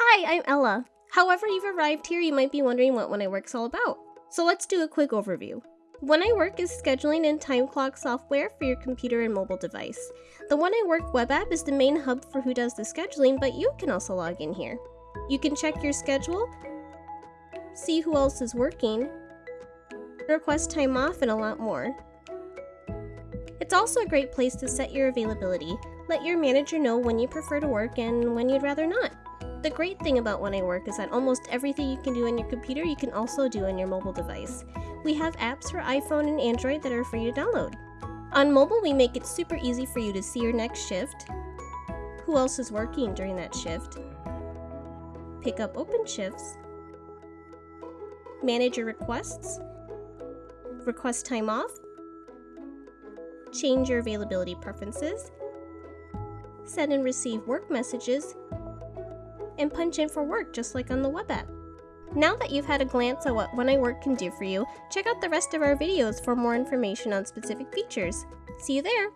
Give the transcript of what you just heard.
Hi, I'm Ella. However you've arrived here, you might be wondering what When I Work's all about. So let's do a quick overview. When I Work is scheduling and time clock software for your computer and mobile device. The When I Work web app is the main hub for who does the scheduling, but you can also log in here. You can check your schedule, see who else is working, request time off, and a lot more. It's also a great place to set your availability. Let your manager know when you prefer to work and when you'd rather not. The great thing about When I Work is that almost everything you can do on your computer you can also do on your mobile device. We have apps for iPhone and Android that are free to download. On mobile, we make it super easy for you to see your next shift, who else is working during that shift, pick up open shifts, manage your requests, request time off, change your availability preferences, send and receive work messages, and punch in for work just like on the web app. Now that you've had a glance at what When I Work can do for you, check out the rest of our videos for more information on specific features. See you there!